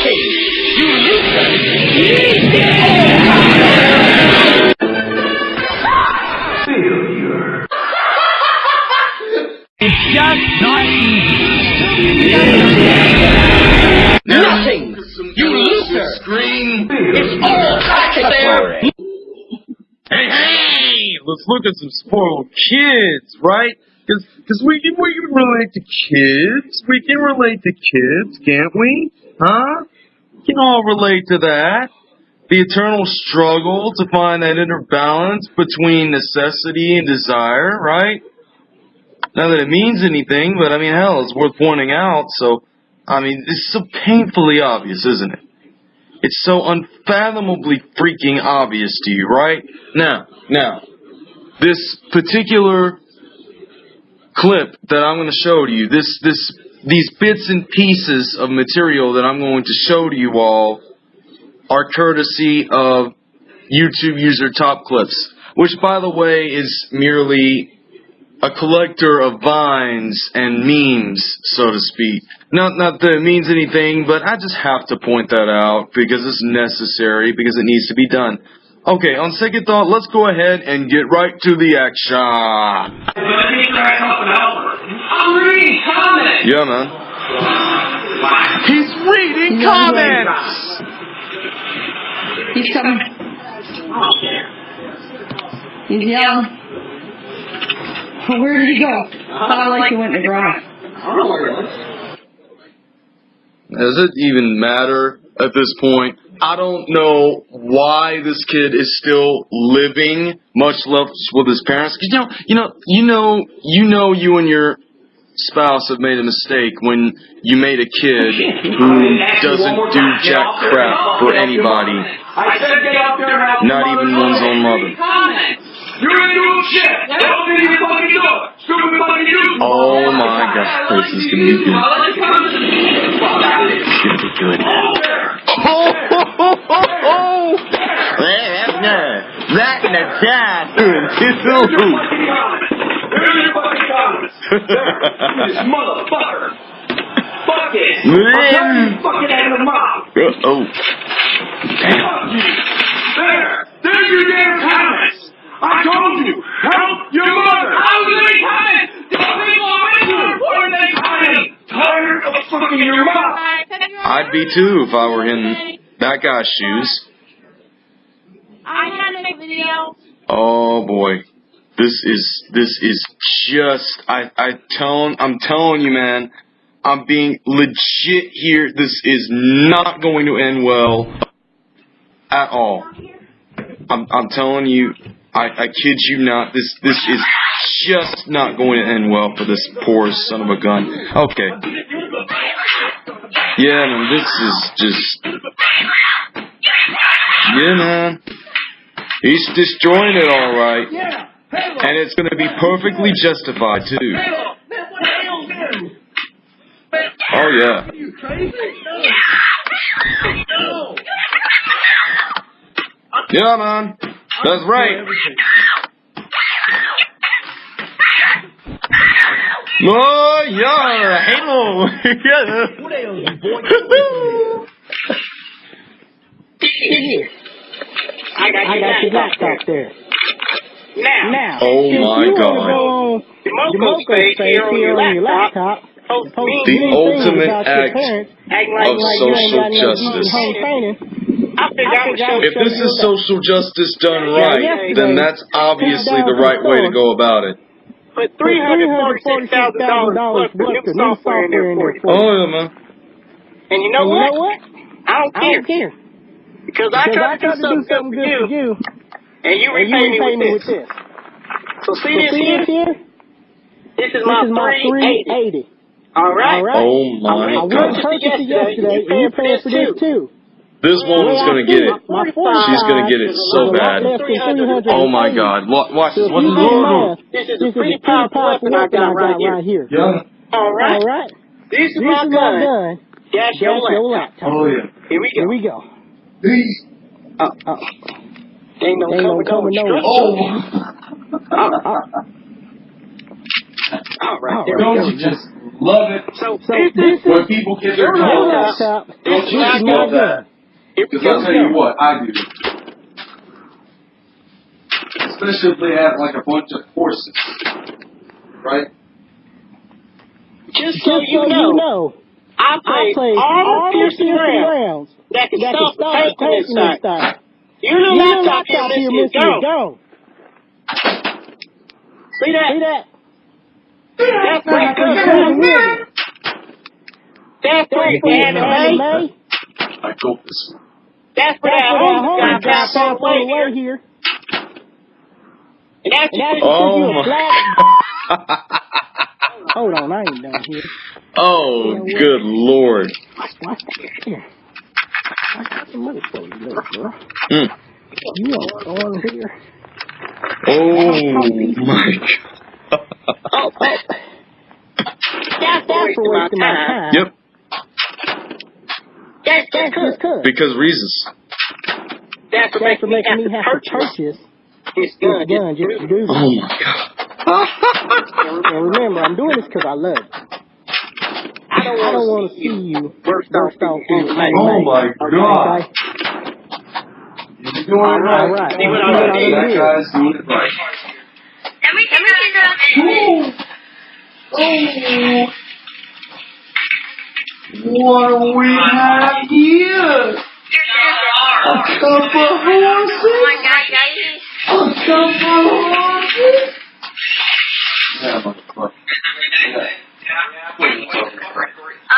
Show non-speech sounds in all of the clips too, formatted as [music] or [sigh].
Nothing! You loser! Failure. It's just not easy. Nothing! You loser! Screen. It's all there! Hey, hey! Let's look at some spoiled kids, right? Because we can, we can relate to kids. We can relate to kids, can't we? Huh? We can all relate to that. The eternal struggle to find that inner balance between necessity and desire, right? Not that it means anything, but I mean, hell, it's worth pointing out. So, I mean, it's so painfully obvious, isn't it? It's so unfathomably freaking obvious to you, right? Now, now, this particular clip that I'm going to show to you, this, this, these bits and pieces of material that I'm going to show to you all are courtesy of YouTube user Top Clips, which by the way is merely a collector of vines and memes, so to speak. Not not that it means anything, but I just have to point that out because it's necessary, because it needs to be done. Okay, on second thought, let's go ahead and get right to the action. I'm reading comments! Yeah, man. He's reading comments. He's coming. He's yelling. Where did he go? Sounded like he went in the garage. Does it even matter at this point? I don't know why this kid is still living, much less with his parents. 'Cause, You know, you know, you know, you know, you and your spouse have made a mistake when you made a kid who [laughs] doesn't do jack crap for anybody, I said get up there and have not even one's own mother. You're doing shit! Open your fucking door! Stupid fucking dude! Oh my god, this is gonna be good. It's gonna be good. Oh, ho, ho, ho, ho. That and a dad. Fucking comments! [laughs] This motherfucker! Fuck it! I'm tell you fucking out of the mouth! Oh, There! There's your damn comments! I told you! Help your mother! How many comments? Don't people on report any comments? Tired of fucking your mouth! I'd be too if I were in that guy's shoes. I had a video. Oh boy, this is this is just I I tell I'm telling you, man. I'm being legit here. This is not going to end well at all. I'm I'm telling you, I I kid you not. This this is just not going to end well for this poor son of a gun. Okay. Yeah, man, this is just. Yeah, man. He's destroying it all right. And it's going to be perfectly justified, too. Oh, yeah. Yeah, man. That's right. Oh, yeah. Halo. [laughs] Got, I got your laptop there. Now, Now, Oh if my God. wanna go on the the Moco Moco space space here on your laptop, post post The ultimate act parents, of like, like you ain't social justice. home training. I figured I would show If this is social justice done right, then that's obviously the right way to go about it. put three hundred forty-six thousand dollars worth of new software in there for you. Oh, yeah, man. And you know And you what? know what? I don't I care don't care. because I Because tried to do something good for you, and you and you repay me repay me with with this. this. So see So this see here? this here? This is This my is my three eighty. 380. All right. All right? Oh I my went god. and purchased it yesterday, and you're paying for this too. This woman's gonna get it. She's gonna get it so is a lot bad. less than 380. Oh my god. Wa- Watch So this. if Watch you this. do math, This is this a is a pretty pretty powerful powerful weapon I got right here. here. Yeah. All right. All right. This is This my is my gun. gun. Dash That's your your laptop. laptop. yeah. Here we go. Here we go. Uh, uh. Ain't no Ain't coming, no coming, no instruction. Oh. Uh, [laughs] uh. All right, there Don't we you just love it So, So this this is when people get their your toes? Don't you just love that? gun. here we Because I'll tell you what, I do. Especially if they have like a bunch of horses. Right? Just Just so so you know, know, I I play played armor piercing rounds rounds that can that stop the stop the tank on tank this in side. this side. Your laptop here, laptop here, Missy, is Missy, is gone. gone. See that? See that? That's That's pretty pretty good. good. That's pretty good, Anime. anime. I go this way. That's for That's that what our home home guy got passed on passed the way on the way here. here. And that's And that's Oh because you a my. black. [laughs] Hold on, I ain't done here. oh, good lord. Watch that. Here. I got some money for you, little girl. Mm. You want to on here? Oh my god. Oh, oh. That's, That's for wasting my time. Yep, That's That's just just cause. because reasons. That's for That's for making making me have to purchase this this gun. gun just to do Oh my god. [laughs] And remember, I'm doing this because I love you. I don't I don't want want to see you burst burst off in your. Oh my god. Okay? You're doing it right. All right. See what I what I did? That did? guy's doing it right. Let me take a Oh. What do we have here? A couple of Oh my horses? god, guys. A couple of horses? Yeah, motherfucker.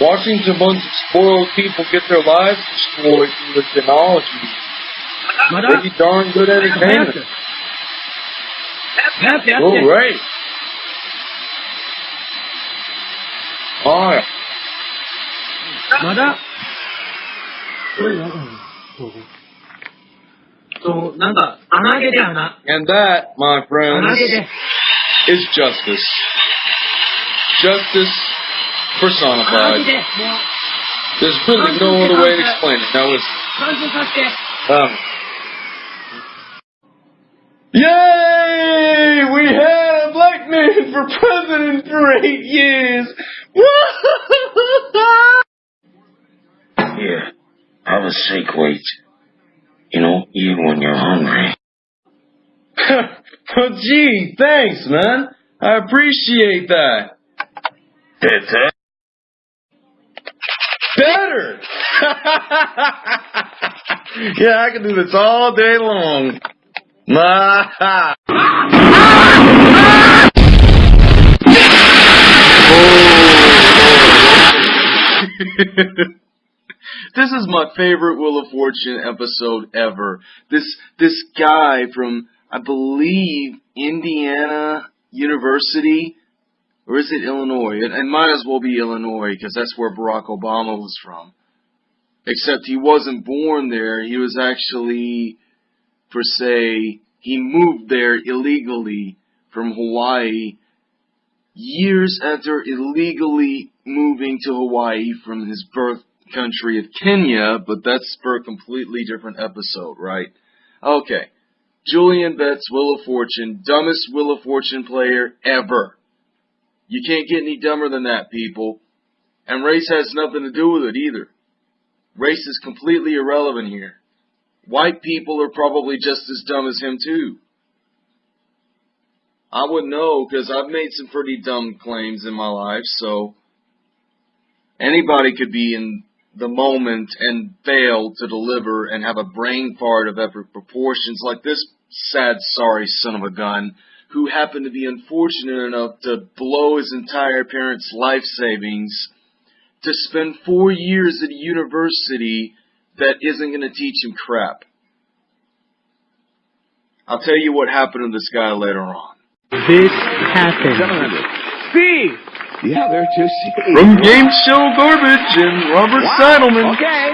Watching a bunch of spoiled people get their lives destroyed through the technology would be darn good entertainment. All right. Alright. まだそう、なんか、穴開けて穴。 And that, my 穴 friends, 開けて。 is justice. justice personified. There's really no other way to explain it. That was. Um, yay! We had a black man for president for eight years! [laughs] Here, have a shake weight. You know, even when you're hungry. [laughs] well, gee, thanks, man. I appreciate that. That's it. better. [laughs] yeah, I can do this all day long. [laughs] this is my favorite Wheel of Fortune episode ever. This this guy from I believe Indiana University or is it Illinois? It, it might as well be Illinois because that's where Barack Obama was from. Except he wasn't born there. He was actually, per se, he moved there illegally from Hawaii years after illegally moving to Hawaii from his birth country of Kenya, but that's for a completely different episode, right? Okay. Julian Betts, Wheel of Fortune, dumbest Wheel of Fortune player ever. You can't get any dumber than that, people. And race has nothing to do with it either. Race is completely irrelevant here. White people are probably just as dumb as him too. I wouldn't know because I've made some pretty dumb claims in my life, so anybody could be in the moment and fail to deliver and have a brain fart of epic proportions like this sad, sorry son of a gun who happened to be unfortunate enough to blow his entire parents' life savings to spend four years at a university that isn't going to teach him crap. I'll tell you what happened to this guy later on. This happened. Steve! Yeah, they're just From Game Show Garbage and Robert Seidelman. Okay.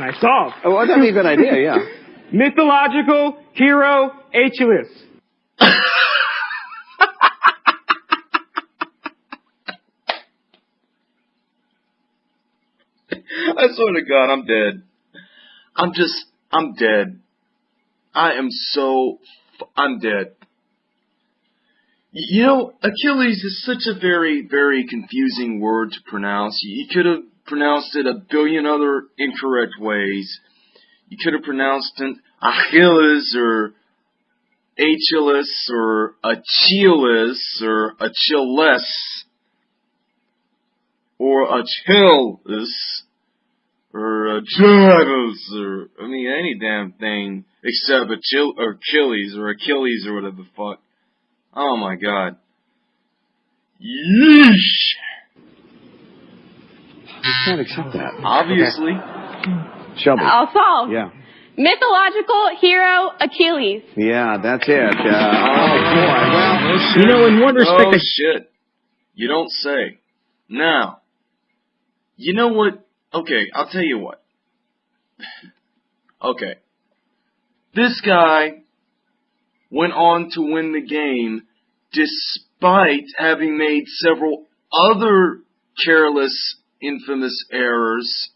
Nice solve. Oh, that'd be a good idea, yeah. [laughs] Mythological hero Achilles. I swear to God, I'm dead. I'm just, I'm dead. I am so, I'm dead. You know, Achilles is such a very, very confusing word to pronounce. You could have pronounced it a billion other incorrect ways. You could have pronounced it Achilles or Achilles or Achilles or Achilles or Achilles or Achilles or I mean any damn thing except Achil or Achilles or Achilles or whatever the fuck. Oh my god. Yeesh. You can't accept that. Obviously. Shelby. I'll solve. Yeah. Mythological hero Achilles. Yeah, that's it. Uh, oh, boy. Well, You know, in one respect, Oh I- shit. You don't say. Now, you know what? Okay, I'll tell you what. Okay. This guy went on to win the game despite having made several other careless, infamous errors,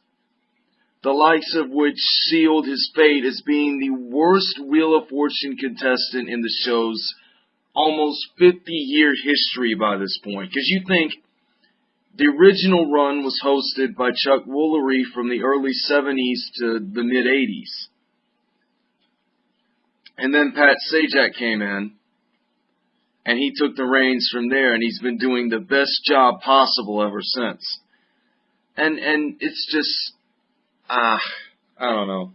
the likes of which sealed his fate as being the worst Wheel of Fortune contestant in the show's almost 50 year history by this point. Because you think the original run was hosted by Chuck Woolery from the early 70s to the mid 80s. And then Pat Sajak came in, and he took the reins from there, and he's been doing the best job possible ever since. And and it's just ah, I don't know.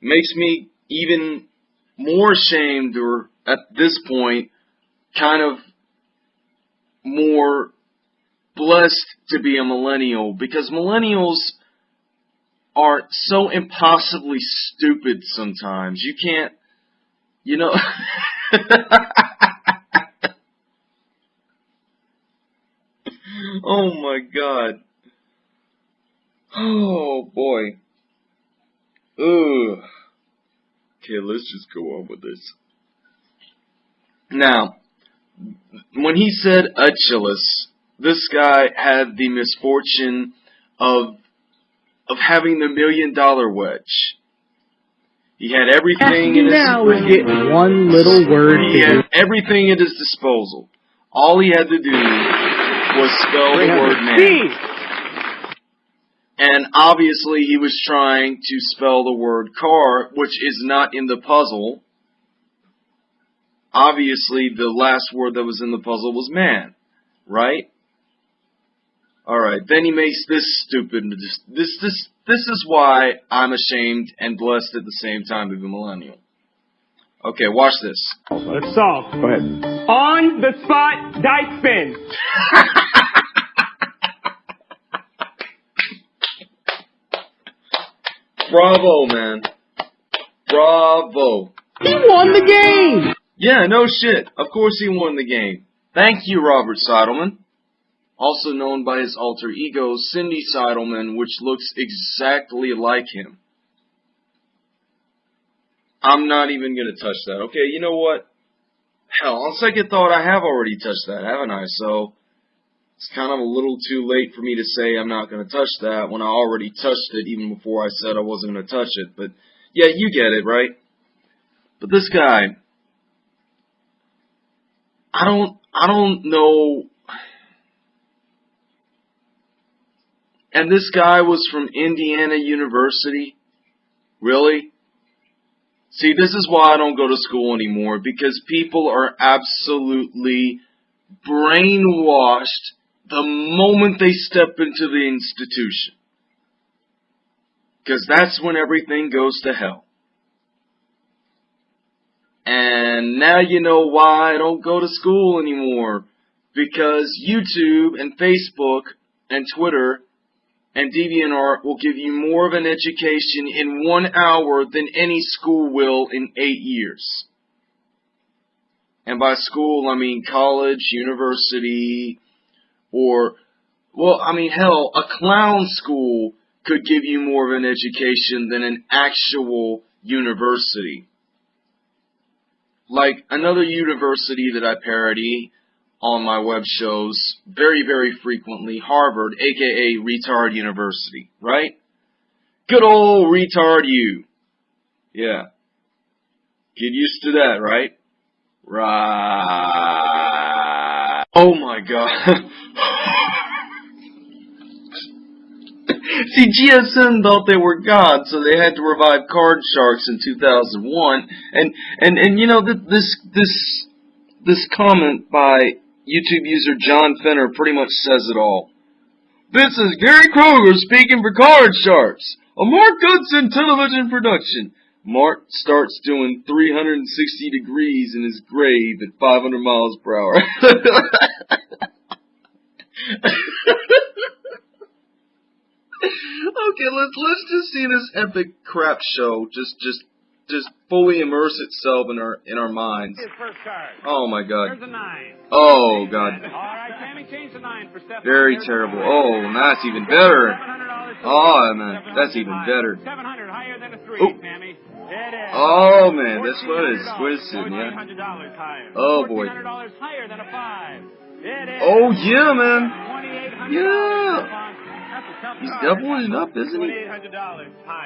Makes me even more ashamed, or at this point, kind of more blessed to be a millennial because millennials are so impossibly stupid sometimes. You can't, you know. [laughs] oh my god. Oh boy. Ugh. Okay, let's just go on with this. Now, when he said Achilles, this guy had the misfortune of of having the million dollar wedge. He had everything in his now is get one little word he had everything at his disposal. All he had to do was spell the word man. And obviously he was trying to spell the word car, which is not in the puzzle. Obviously the last word that was in the puzzle was man, right? All right. Then he makes this stupid. This this this this is why I'm ashamed and blessed at the same time to be a millennial. Okay, watch this. Let's solve. Go ahead. On the spot dice spin. [laughs] Bravo, man. Bravo. He won the game. Yeah, no shit. Of course he won the game. Thank you, Robert Seidelman. Also known by his alter ego, Cindy Seidelman, which looks exactly like him. I'm not even gonna touch that. Okay, you know what? Hell, on second thought, I have already touched that, haven't I? So, it's kind of a little too late for me to say I'm not gonna touch that when I already touched it even before I said I wasn't gonna touch it. But, yeah, you get it, right? But this guy, I don't, I don't know. And this guy was from Indiana University? Really? See, this is why I don't go to school anymore, because people are absolutely brainwashed the moment they step into the institution. Because that's when everything goes to hell. And now you know why I don't go to school anymore. Because YouTube and Facebook and Twitter and DeviantArt will give you more of an education in one hour than any school will in eight years. And by school, I mean college, university, or, well, I mean, hell, a clown school could give you more of an education than an actual university. Like another university that I parody on my web shows very, very frequently, Harvard, aka Retard University, right? Good old retard you. Yeah. Get used to that, right? Right. Oh my god. [laughs] See, GSN thought they were God, so they had to revive Card Sharks in 2001. And and and you know th- this this this comment by YouTube user John Fenner pretty much says it all. This is Gary Kroeger speaking for Card Sharks, a Mark Goodson television production. Mark starts doing 360 degrees in his grave at 500 miles per hour. [laughs] okay, let's let's just see this epic crap show just just just fully immerse itself in our in our minds. Oh my god. Nine. Oh god. All right, Tammy, change the nine for Stephanie. Very terrible. Oh, that's even better. Oh man, that's even better. 700 higher than a three, Oh. Tammy. It is. Oh man, this one is $1,400. twisted, yeah. Oh, boy. $1,400 higher than a five. It is. Oh yeah, man. Yeah. That's a tough He's doubling it up, isn't he?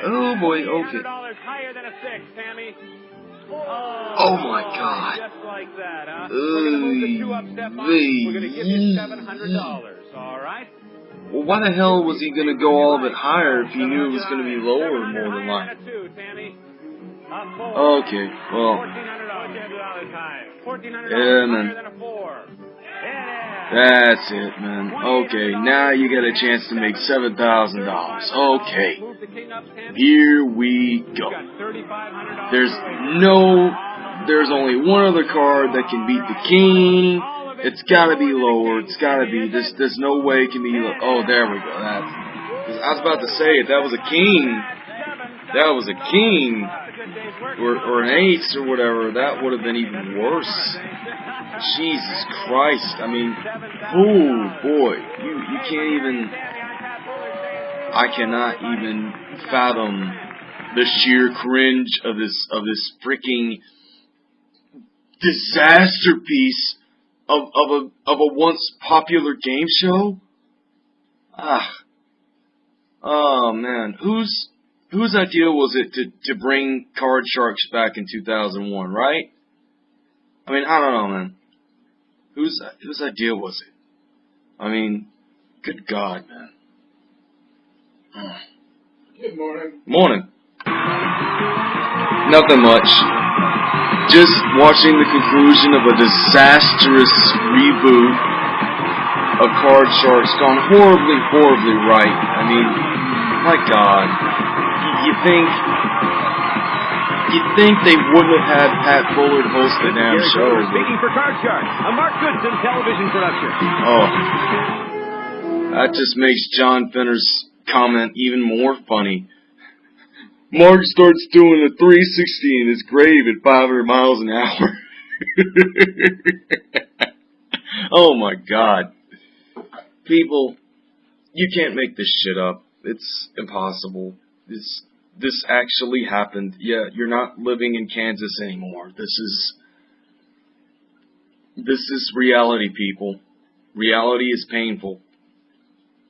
Oh boy, okay. $2,800 higher than a six, Tammy. Oh, my God. Just like that, huh? We're gonna move the two up step on. We're gonna give you seven hundred dollars. All right. Well, why the hell was he gonna go all of it higher if he knew it was gonna be lower more than higher likely? than a two, Tammy. A four. Okay, well, Fourteen hundred dollars higher. Fourteen hundred Yeah, man. That's it, man. Okay, now you get a chance to make seven thousand dollars. Okay, here we go. There's no, there's only one other card that can beat the king. It's gotta be lower. It's gotta be. There's, there's no way it can be. Oh, there we go. That's. I was about to say if that was a king, that was a king, or or an ace or whatever. That would have been even worse. Jesus Christ! I mean, oh boy, you you can't even. I cannot even fathom the sheer cringe of this of this freaking disaster piece of of a of a once popular game show. Ah, oh man, whose whose idea was it to to bring Card Sharks back in 2001? Right? I mean, I don't know, man. Whose whose idea was it? I mean, good God, man. Good morning. Morning. Nothing much. Just watching the conclusion of a disastrous reboot of Card Sharks gone horribly, horribly right. I mean, my God, you think you think they wouldn't have had Pat Bullard host the damn Gary show? Cooper speaking for Card Shark, a Mark Goodson television production. Oh, that just makes John Finner's comment even more funny. Mark starts doing a 360 in his grave at 500 miles an hour. [laughs] oh my god. People, you can't make this shit up. It's impossible. This, this actually happened. Yeah, you're not living in Kansas anymore. This is, this is reality, people. Reality is painful.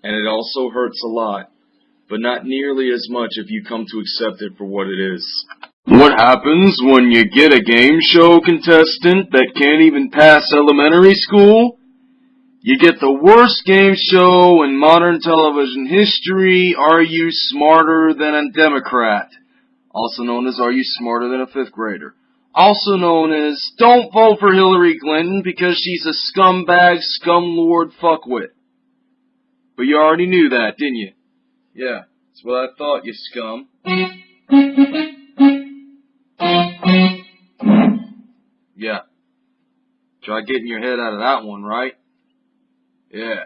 And it also hurts a lot. But not nearly as much if you come to accept it for what it is. What happens when you get a game show contestant that can't even pass elementary school? You get the worst game show in modern television history, Are You Smarter Than a Democrat? Also known as Are You Smarter Than a Fifth Grader? Also known as Don't Vote for Hillary Clinton because she's a scumbag, scumlord fuckwit. But you already knew that, didn't you? Yeah, that's what I thought, you scum. Yeah. Try getting your head out of that one, right? Yeah.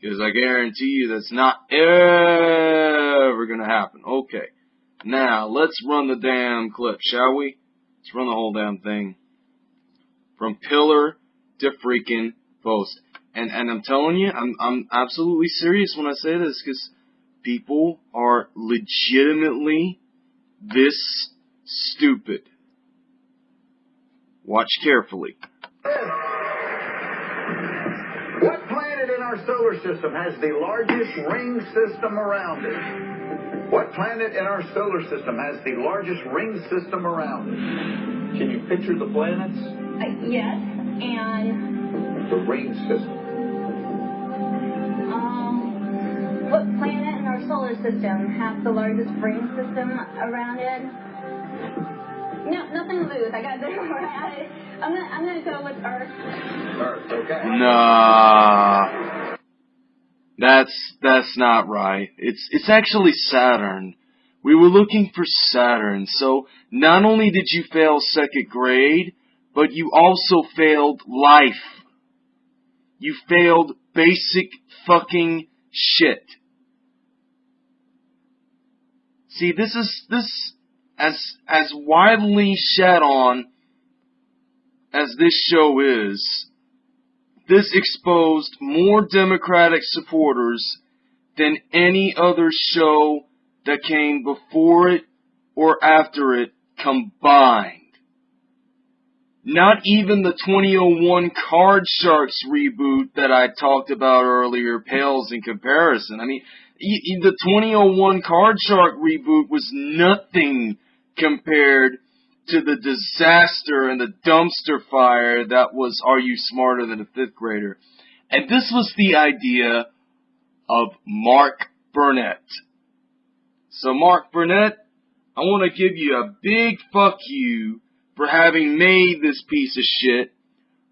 Because I guarantee you that's not ever gonna happen. Okay. Now, let's run the damn clip, shall we? Let's run the whole damn thing. From pillar to freaking post. And, and I'm telling you, I'm, I'm absolutely serious when I say this, because people are legitimately this stupid. Watch carefully. [laughs] our solar system has the largest ring system around it? What planet in our solar system has the largest ring system around it? Can you picture the planets? Uh, yes, and The ring system. um, what planet in our solar system has the largest ring system around it? No, nothing to lose. I got this [laughs] right. I'm gonna, I'm gonna go with Earth. Earth, okay. Nah. That's that's not right. It's it's actually Saturn. We were looking for Saturn. So not only did you fail second grade, but you also failed life. You failed basic fucking shit. See, this is this as as widely shat on as this show is, this exposed more Democratic supporters than any other show that came before it or after it combined. Not even the 2001 Card Sharks reboot that I talked about earlier pales in comparison. I mean, the 2001 Card Shark reboot was nothing compared to the disaster and the dumpster fire that was Are You Smarter Than a Fifth Grader? And this was the idea of Mark Burnett. So Mark Burnett, I want to give you a big fuck you for having made this piece of shit,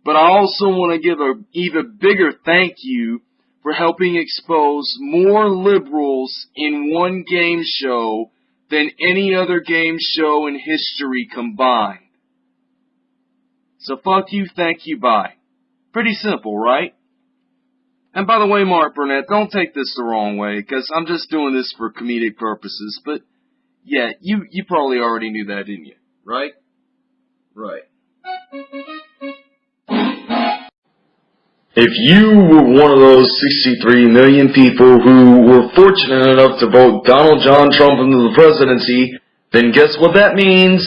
but I also want to give a even bigger thank you for helping expose more liberals in one game show than any other game show in history combined. So fuck you, thank you, bye. Pretty simple, right? And by the way, Mark Burnett, don't take this the wrong way, because I'm just doing this for comedic purposes, but yeah, you, you probably already knew that, didn't you? Right? Right. If you were one of those 63 million people who were fortunate enough to vote Donald John Trump into the presidency, then guess what that means?